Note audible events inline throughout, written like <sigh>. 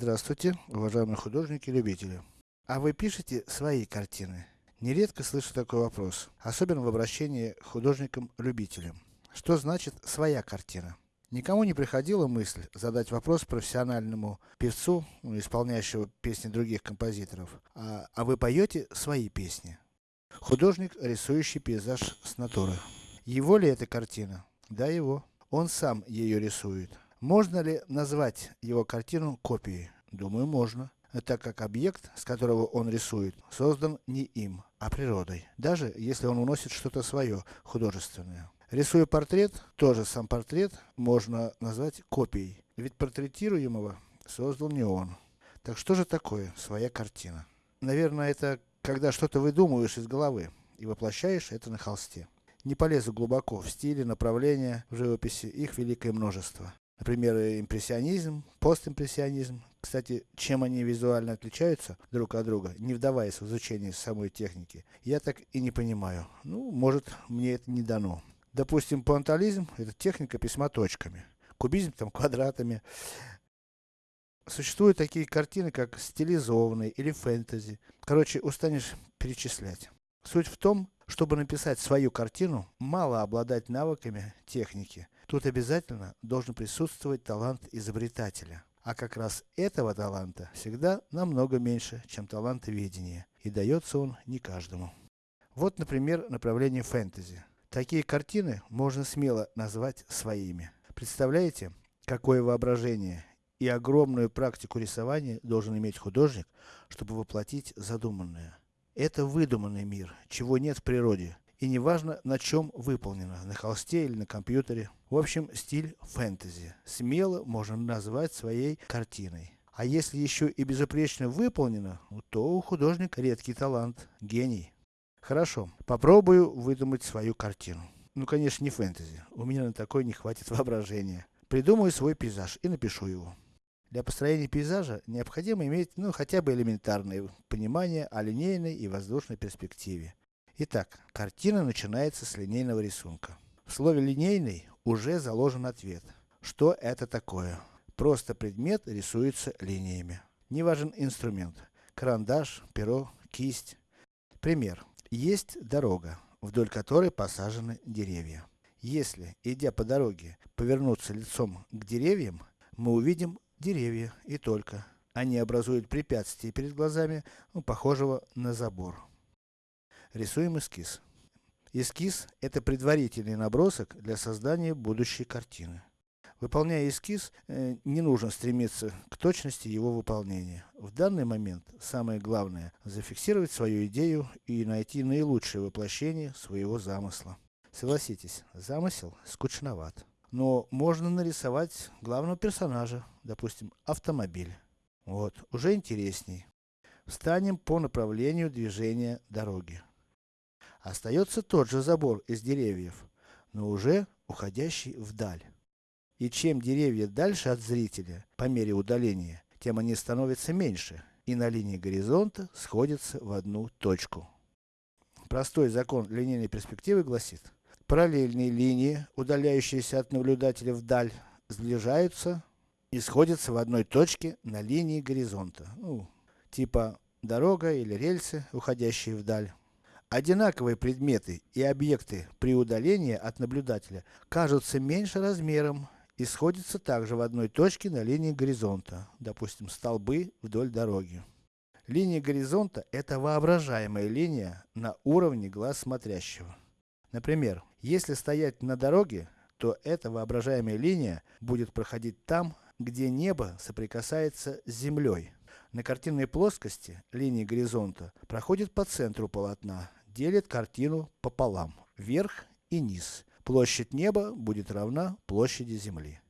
Здравствуйте, уважаемые художники и любители. А вы пишете свои картины? Нередко слышу такой вопрос, особенно в обращении к художникам-любителям. Что значит своя картина? Никому не приходила мысль задать вопрос профессиональному певцу, ну, исполняющему песни других композиторов, а, а вы поете свои песни? Художник, рисующий пейзаж с натуры. Его ли эта картина? Да, его. Он сам ее рисует. Можно ли назвать его картину копией? Думаю, можно. Так как объект, с которого он рисует, создан не им, а природой. Даже если он уносит что-то свое, художественное. Рисуя портрет, тоже сам портрет можно назвать копией. Ведь портретируемого создал не он. Так что же такое своя картина? Наверное, это когда что-то выдумываешь из головы и воплощаешь это на холсте. Не полезу глубоко в стиле, направления в живописи, их великое множество. Например, импрессионизм, постимпрессионизм. Кстати, чем они визуально отличаются друг от друга, не вдаваясь в изучение самой техники, я так и не понимаю. Ну, может, мне это не дано. Допустим, пуантализм это техника письма точками. Кубизм там квадратами. Существуют такие картины, как стилизованные или фэнтези. Короче, устанешь перечислять. Суть в том, чтобы написать свою картину, мало обладать навыками техники. Тут обязательно должен присутствовать талант изобретателя. А как раз этого таланта всегда намного меньше, чем таланта видения. И дается он не каждому. Вот, например, направление фэнтези. Такие картины можно смело назвать своими. Представляете, какое воображение и огромную практику рисования должен иметь художник, чтобы воплотить задуманное. Это выдуманный мир, чего нет в природе. И не важно, на чем выполнено, на холсте или на компьютере. В общем, стиль фэнтези. Смело можно назвать своей картиной. А если еще и безупречно выполнено, то у художника редкий талант, гений. Хорошо, попробую выдумать свою картину. Ну, конечно, не фэнтези. У меня на такой не хватит <laughs> воображения. Придумаю свой пейзаж и напишу его. Для построения пейзажа необходимо иметь, ну, хотя бы элементарное понимание о линейной и воздушной перспективе. Итак, картина начинается с линейного рисунка. В слове линейный уже заложен ответ. Что это такое? Просто предмет рисуется линиями. Не важен инструмент. Карандаш, перо, кисть. Пример. Есть дорога, вдоль которой посажены деревья. Если, идя по дороге, повернуться лицом к деревьям, мы увидим деревья и только. Они образуют препятствие перед глазами, ну, похожего на забор. Рисуем эскиз. Эскиз это предварительный набросок для создания будущей картины. Выполняя эскиз, э, не нужно стремиться к точности его выполнения. В данный момент, самое главное, зафиксировать свою идею и найти наилучшее воплощение своего замысла. Согласитесь, замысел скучноват. Но можно нарисовать главного персонажа, допустим, автомобиль. Вот, уже интересней. Встанем по направлению движения дороги. Остается тот же забор из деревьев, но уже уходящий вдаль. И чем деревья дальше от зрителя, по мере удаления, тем они становятся меньше, и на линии горизонта сходятся в одну точку. Простой закон линейной перспективы гласит, параллельные линии, удаляющиеся от наблюдателя вдаль, сближаются и сходятся в одной точке на линии горизонта. Ну, типа дорога или рельсы, уходящие вдаль. Одинаковые предметы и объекты при удалении от наблюдателя кажутся меньше размером и сходятся также в одной точке на линии горизонта, допустим, столбы вдоль дороги. Линия горизонта это воображаемая линия на уровне глаз смотрящего. Например, если стоять на дороге, то эта воображаемая линия будет проходить там, где небо соприкасается с землей. На картинной плоскости линия горизонта проходит по центру полотна, делит картину пополам, вверх и низ. Площадь неба будет равна площади Земли.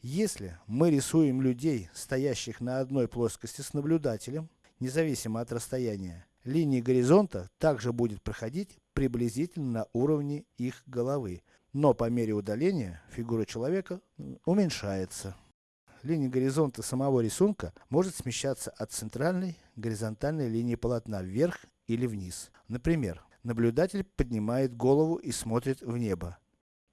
Если мы рисуем людей, стоящих на одной плоскости с наблюдателем, независимо от расстояния, линия горизонта также будет проходить приблизительно на уровне их головы, но по мере удаления фигура человека уменьшается. Линия горизонта самого рисунка может смещаться от центральной горизонтальной линии полотна вверх или вниз. Например, наблюдатель поднимает голову и смотрит в небо.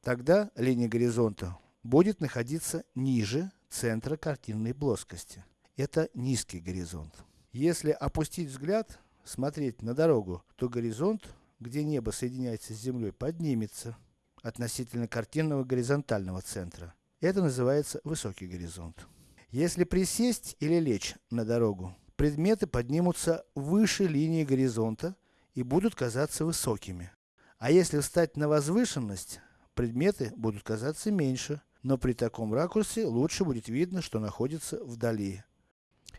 Тогда линия горизонта будет находиться ниже центра картинной плоскости. это низкий горизонт. Если опустить взгляд, смотреть на дорогу, то горизонт, где небо соединяется с землей, поднимется относительно картинного горизонтального центра. Это называется высокий горизонт. Если присесть или лечь на дорогу, предметы поднимутся выше линии горизонта и будут казаться высокими. А если встать на возвышенность, предметы будут казаться меньше, но при таком ракурсе лучше будет видно, что находится вдали.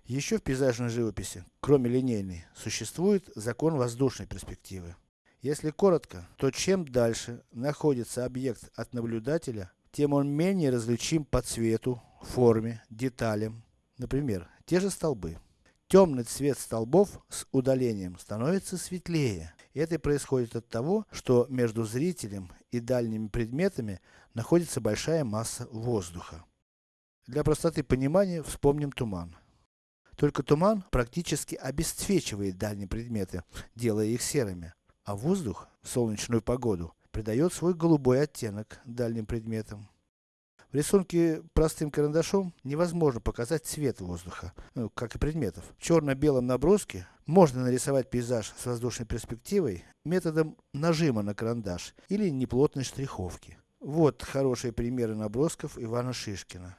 Еще в пейзажной живописи, кроме линейной, существует закон воздушной перспективы. Если коротко, то чем дальше находится объект от наблюдателя, тем он менее различим по цвету, форме, деталям. Например, те же столбы. Темный цвет столбов с удалением становится светлее. Это происходит от того, что между зрителем и дальними предметами находится большая масса воздуха. Для простоты понимания вспомним туман. Только туман практически обесцвечивает дальние предметы, делая их серыми. А воздух в солнечную погоду придает свой голубой оттенок дальним предметам. В рисунке простым карандашом невозможно показать цвет воздуха, ну, как и предметов. В черно-белом наброске можно нарисовать пейзаж с воздушной перспективой методом нажима на карандаш или неплотной штриховки. Вот хорошие примеры набросков Ивана Шишкина.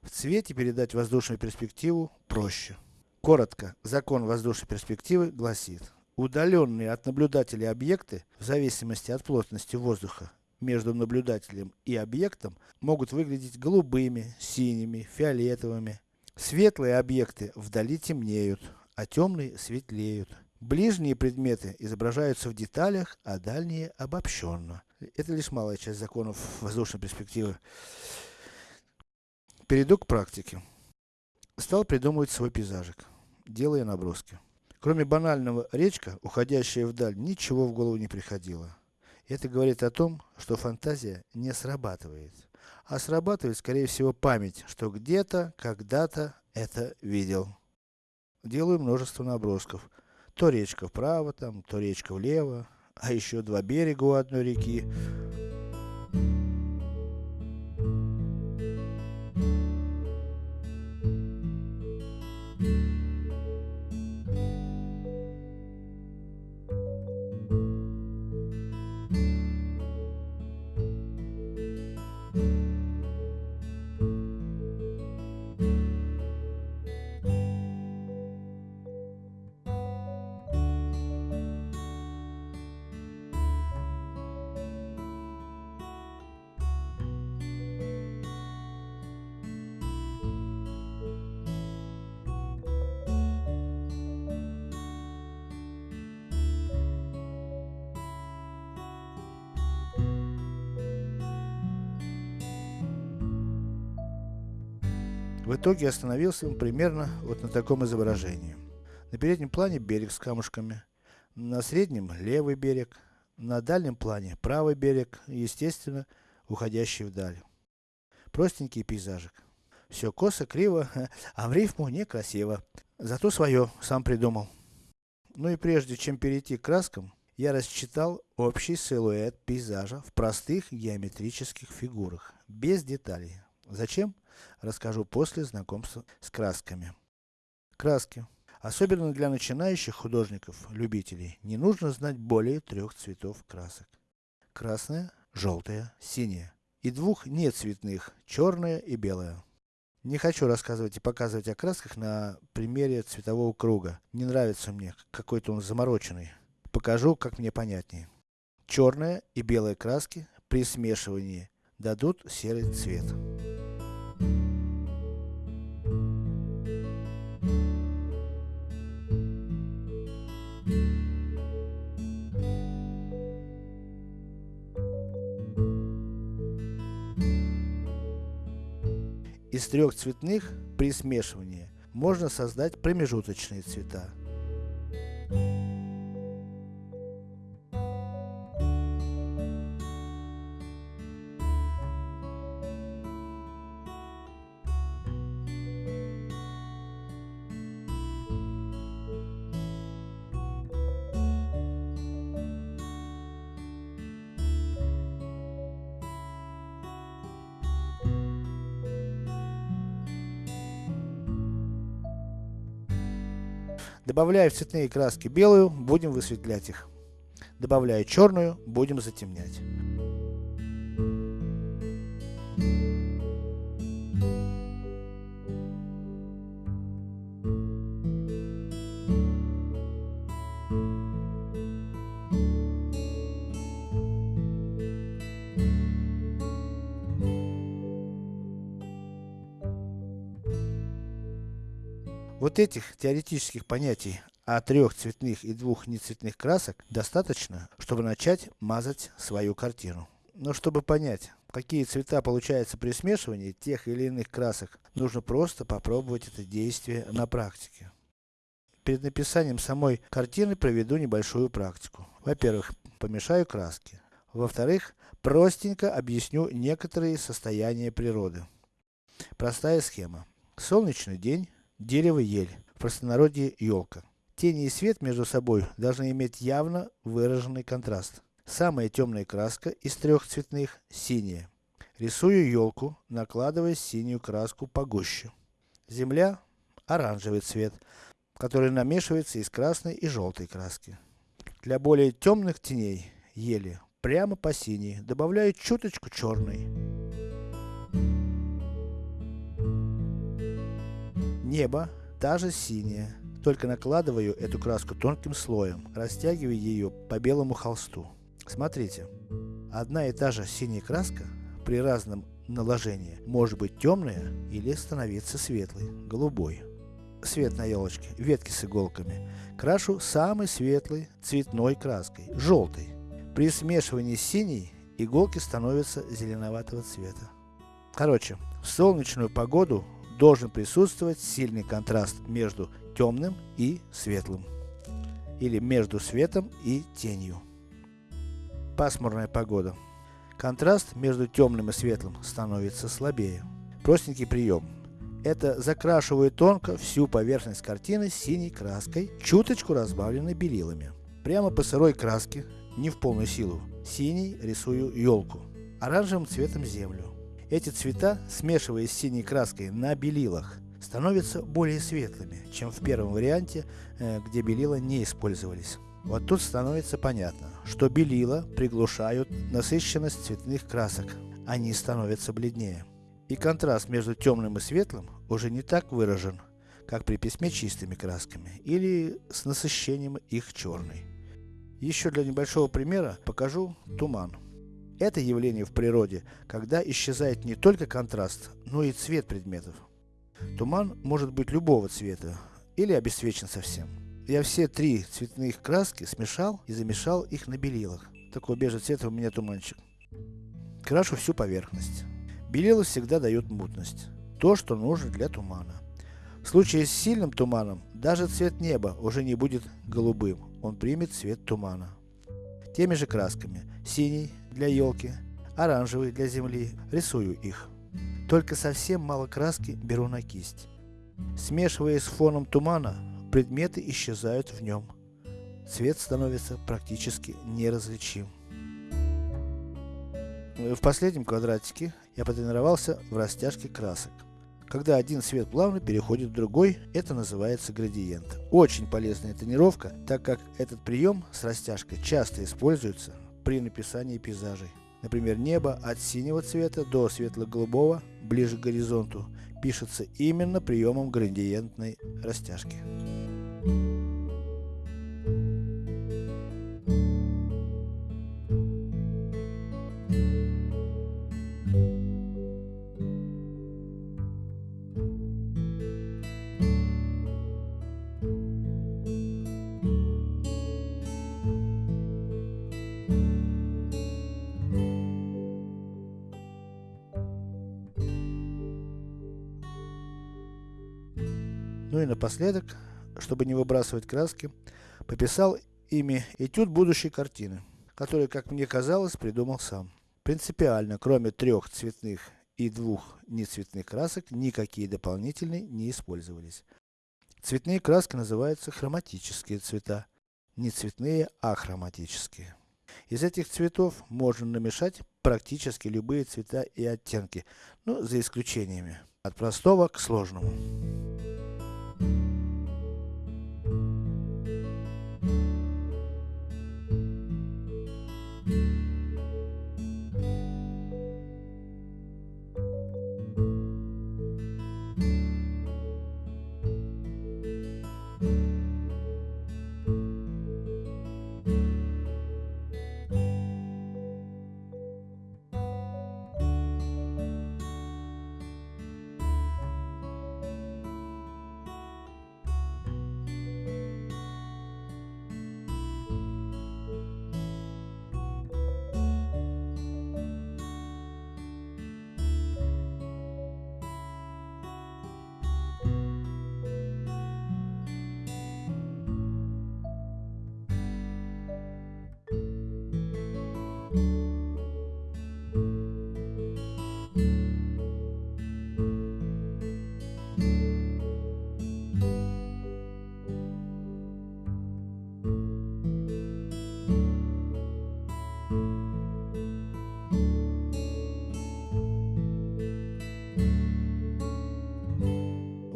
В цвете передать воздушную перспективу проще. Коротко, закон воздушной перспективы гласит, удаленные от наблюдателя объекты, в зависимости от плотности воздуха, между наблюдателем и объектом, могут выглядеть голубыми, синими, фиолетовыми. Светлые объекты вдали темнеют, а темные светлеют. Ближние предметы изображаются в деталях, а дальние обобщенно. Это лишь малая часть законов воздушной перспективы. Перейду к практике. Стал придумывать свой пейзажик делая наброски. Кроме банального речка, уходящая вдаль, ничего в голову не приходило. Это говорит о том, что фантазия не срабатывает. А срабатывает, скорее всего, память, что где-то, когда-то это видел. Делаю множество набросков. То речка вправо, там, то речка влево, а еще два берега у одной реки. В итоге остановился он примерно вот на таком изображении. На переднем плане берег с камушками, на среднем левый берег, на дальнем плане правый берег, естественно, уходящий вдаль. Простенький пейзажик. Все косо, криво, <laughs> а в рифму некрасиво. Зато свое, сам придумал. Ну и прежде чем перейти к краскам, я рассчитал общий силуэт пейзажа в простых геометрических фигурах, без деталей. Зачем? Расскажу после знакомства с красками. Краски. Особенно для начинающих художников, любителей, не нужно знать более трех цветов красок. Красная, желтая, синяя. И двух нецветных, черная и белая. Не хочу рассказывать и показывать о красках на примере цветового круга. Не нравится мне, какой-то он замороченный. Покажу, как мне понятнее. Черная и белая краски при смешивании дадут серый цвет. Из трех цветных, при смешивании, можно создать промежуточные цвета. Добавляя в цветные краски белую, будем высветлять их. Добавляя черную, будем затемнять. Вот этих теоретических понятий о трех цветных и двух нецветных красок достаточно, чтобы начать мазать свою картину. Но чтобы понять, какие цвета получаются при смешивании тех или иных красок, нужно просто попробовать это действие на практике. Перед написанием самой картины проведу небольшую практику. Во-первых, помешаю краски. Во-вторых, простенько объясню некоторые состояния природы. Простая схема. Солнечный день, Дерево ель, в простонародье елка. Тени и свет между собой должны иметь явно выраженный контраст. Самая темная краска из трех цветных – синяя. Рисую елку, накладывая синюю краску погуще. Земля – оранжевый цвет, который намешивается из красной и желтой краски. Для более темных теней ели прямо по синей добавляю чуточку черной. Небо, та же синяя, только накладываю эту краску тонким слоем, растягивая ее по белому холсту. Смотрите, одна и та же синяя краска при разном наложении может быть темная или становиться светлой, голубой. Свет на елочке, ветки с иголками. Крашу самой светлой цветной краской, желтой. При смешивании с синей, иголки становятся зеленоватого цвета. Короче, в солнечную погоду должен присутствовать сильный контраст между темным и светлым. Или между светом и тенью. Пасмурная погода. Контраст между темным и светлым становится слабее. Простенький прием. Это закрашиваю тонко всю поверхность картины синей краской, чуточку разбавленной белилами. Прямо по сырой краске, не в полную силу, синий рисую елку, оранжевым цветом землю, эти цвета, смешиваясь с синей краской на белилах, становятся более светлыми, чем в первом варианте, э, где белила не использовались. Вот тут становится понятно, что белила приглушают насыщенность цветных красок, они становятся бледнее. И контраст между темным и светлым уже не так выражен, как при письме чистыми красками, или с насыщением их черной. Еще для небольшого примера покажу туман. Это явление в природе, когда исчезает не только контраст, но и цвет предметов. Туман может быть любого цвета, или обесцвечен совсем. Я все три цветных краски смешал и замешал их на белилах. Такого бежевого цвета у меня туманчик. Крашу всю поверхность. Белила всегда дают мутность. То, что нужно для тумана. В случае с сильным туманом, даже цвет неба уже не будет голубым, он примет цвет тумана. Теми же красками, синий, для елки, оранжевый для земли, рисую их. Только совсем мало краски беру на кисть. Смешивая с фоном тумана, предметы исчезают в нем. Цвет становится практически неразличим. В последнем квадратике я потренировался в растяжке красок. Когда один цвет плавно переходит в другой, это называется градиент. Очень полезная тренировка, так как этот прием с растяжкой часто используется при написании пейзажей. Например, небо от синего цвета до светло-голубого, ближе к горизонту, пишется именно приемом градиентной растяжки. И напоследок, чтобы не выбрасывать краски, пописал ими этюд будущей картины, который, как мне казалось, придумал сам. Принципиально, кроме трех цветных и двух нецветных красок, никакие дополнительные не использовались. Цветные краски называются хроматические цвета, не цветные, а хроматические. Из этих цветов можно намешать практически любые цвета и оттенки, ну, за исключениями, от простого к сложному.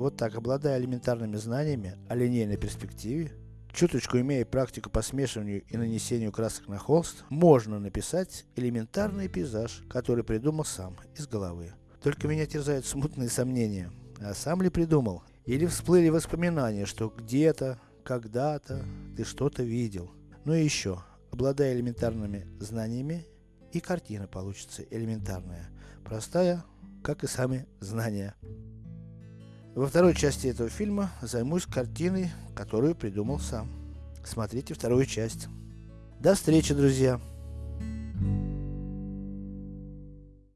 Вот так, обладая элементарными знаниями о линейной перспективе, чуточку имея практику по смешиванию и нанесению красок на холст, можно написать элементарный пейзаж, который придумал сам, из головы. Только меня терзают смутные сомнения, а сам ли придумал? Или всплыли воспоминания, что где-то, когда-то ты что-то видел. Ну и еще, обладая элементарными знаниями, и картина получится элементарная, простая, как и сами знания. Во второй части этого фильма займусь картиной, которую придумал сам. Смотрите вторую часть. До встречи, друзья!